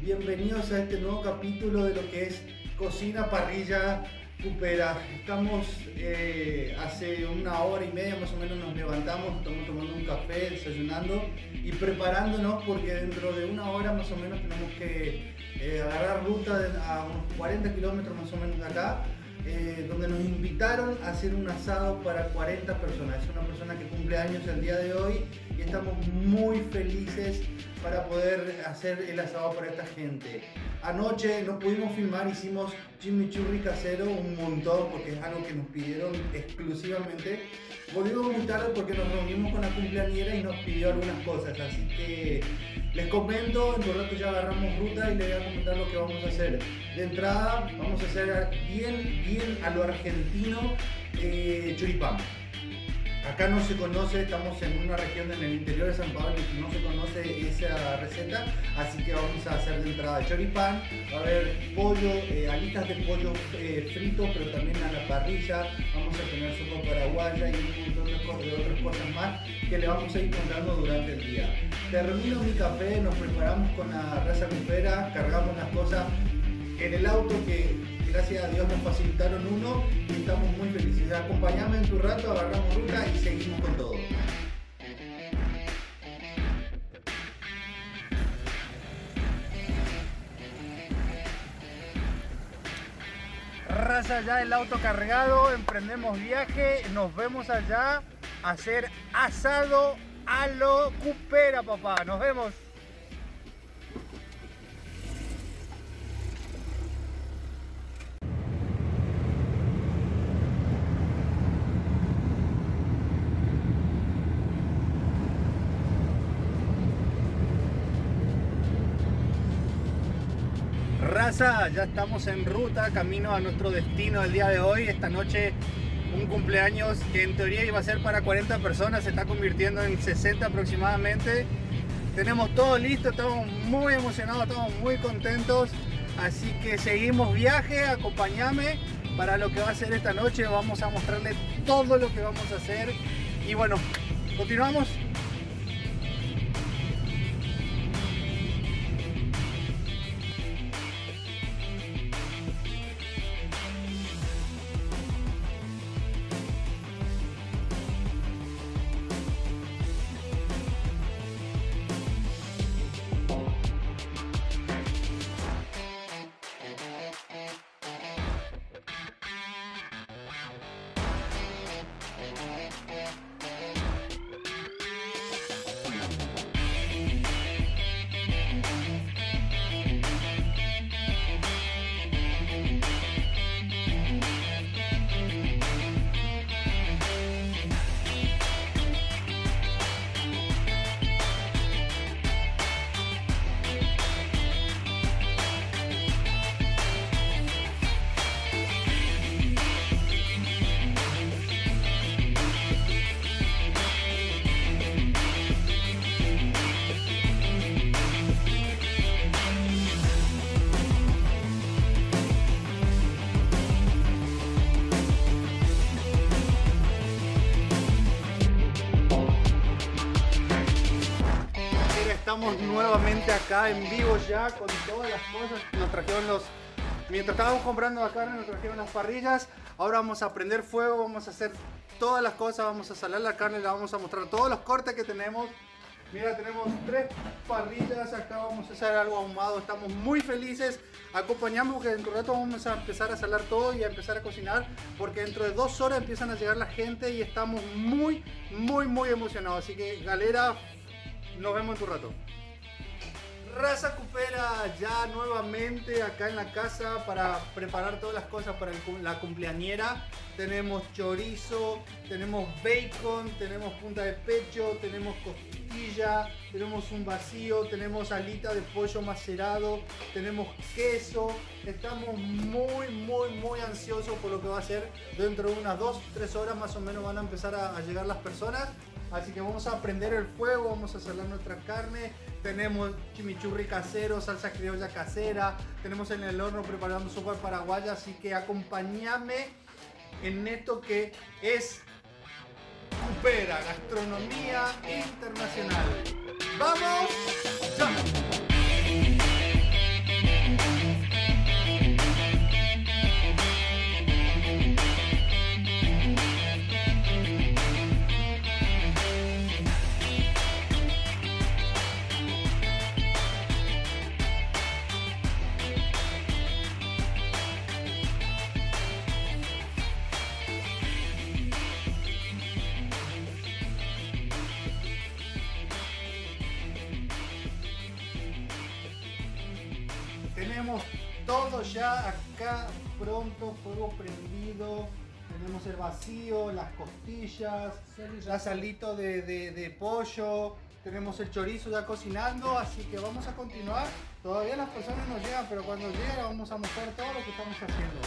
bienvenidos a este nuevo capítulo de lo que es Cocina Parrilla Cupera. Estamos eh, hace una hora y media más o menos nos levantamos, estamos tomando un café, desayunando y preparándonos porque dentro de una hora más o menos tenemos que eh, agarrar ruta a unos 40 kilómetros más o menos de acá. Eh, donde nos invitaron a hacer un asado para 40 personas. Es una persona que cumple años el día de hoy y estamos muy felices para poder hacer el asado para esta gente. Anoche no pudimos filmar, hicimos chimichurri casero un montón porque es algo que nos pidieron exclusivamente. Volvimos muy tarde porque nos reunimos con la cumpleañera y nos pidió algunas cosas, así que les comento, en un rato ya agarramos ruta y les voy a comentar lo que vamos a hacer. De entrada vamos a hacer bien, bien a lo argentino eh. Acá no se conoce, estamos en una región en el interior de San Pablo y no se conoce esa receta, así que vamos a hacer de entrada choripán, va a haber pollo, eh, alitas de pollo eh, frito, pero también a la parrilla, vamos a tener sopa paraguaya y un montón de, otras cosas más que le vamos a ir contando durante el día. Termino mi café, nos preparamos con la raza cupera, cargamos las cosas en el auto que gracias a Dios nos facilitaron uno y estamos muy felices. Acompañame en tu rato, agarramos ruta y seguimos con todo. Raza ya el auto cargado, emprendemos viaje, nos vemos allá a hacer asado a lo cupera papá, nos vemos. Ya estamos en ruta, camino a nuestro destino el día de hoy. Esta noche un cumpleaños que en teoría iba a ser para 40 personas, se está convirtiendo en 60 aproximadamente. Tenemos todo listo, estamos muy emocionados, estamos muy contentos. Así que seguimos viaje, acompáñame para lo que va a ser esta noche. Vamos a mostrarle todo lo que vamos a hacer. Y bueno, continuamos. Estamos nuevamente acá en vivo ya con todas las cosas. Nos trajeron los... Mientras estábamos comprando la carne, nos trajeron las parrillas. Ahora vamos a prender fuego, vamos a hacer todas las cosas, vamos a salar la carne, le vamos a mostrar todos los cortes que tenemos. Mira, tenemos tres parrillas, acá vamos a hacer algo ahumado, estamos muy felices. Acompañamos porque dentro de rato vamos a empezar a salar todo y a empezar a cocinar, porque dentro de dos horas empiezan a llegar la gente y estamos muy, muy, muy emocionados. Así que galera, nos vemos en tu rato. Raza Cupera ya nuevamente acá en la casa para preparar todas las cosas para la cumpleañera. Tenemos chorizo, tenemos bacon, tenemos punta de pecho, tenemos costilla, tenemos un vacío, tenemos alita de pollo macerado, tenemos queso. Estamos muy, muy, muy ansiosos por lo que va a ser dentro de unas 2-3 horas más o menos van a empezar a llegar las personas. Así que vamos a prender el fuego, vamos a salar nuestra carne. Tenemos chimichurri casero, salsa criolla casera. Tenemos en el horno preparando sopa paraguaya. Así que acompáñame en esto que es Cupera, gastronomía internacional. ¡Vamos! ¡Ya! Tenemos todo ya acá pronto, fuego prendido. Tenemos el vacío, las costillas, la salito de, de pollo, tenemos el chorizo ya cocinando, así que vamos a continuar. Todavía las personas no llegan, pero cuando lleguen vamos a mostrar todo lo que estamos haciendo.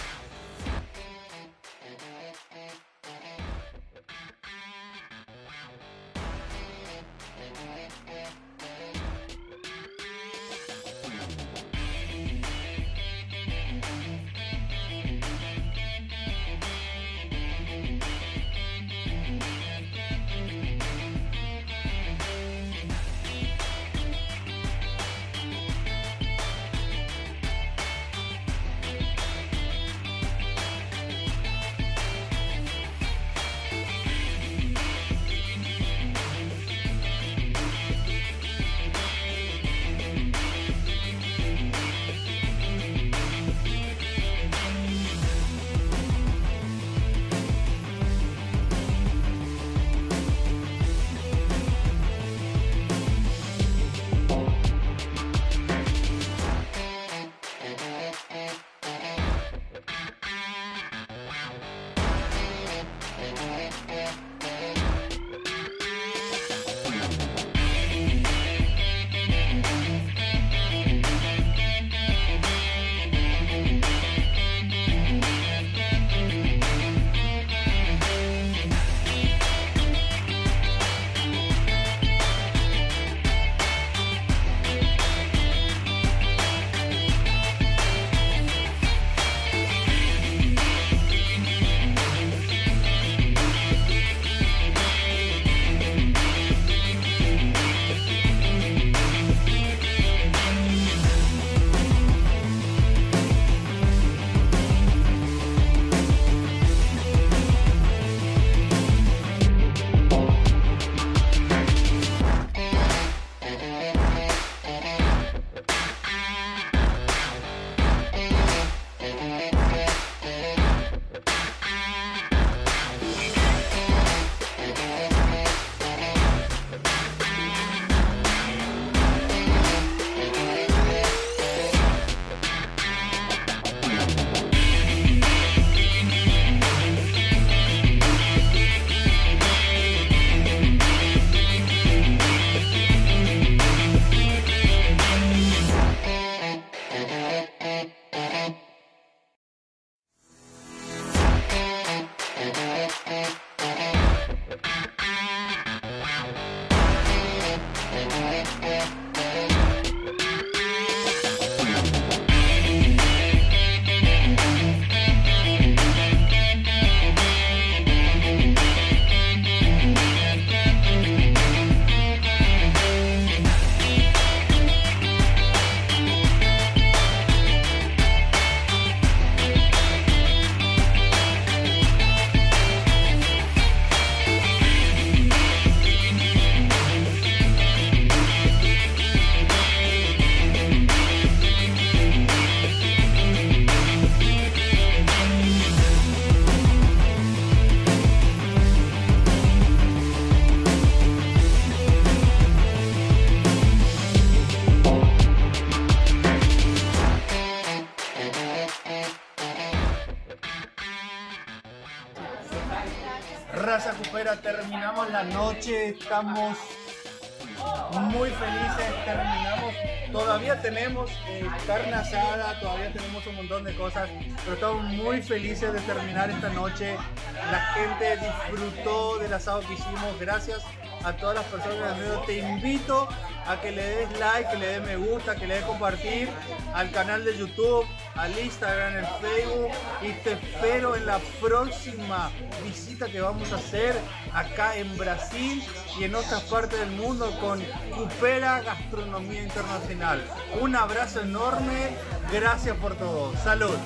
Estamos muy felices, terminamos, todavía tenemos eh, carne asada, todavía tenemos un montón de cosas, pero estamos muy felices de terminar esta noche. La gente disfrutó del asado que hicimos, gracias a todas las personas del Te invito a que le des like, que le des me gusta, que le des compartir al canal de YouTube, al Instagram, el Facebook y te espero en la próxima visita que vamos a hacer acá en Brasil y en otras partes del mundo con Cupera Gastronomía Internacional. Un abrazo enorme, gracias por todo. Salud.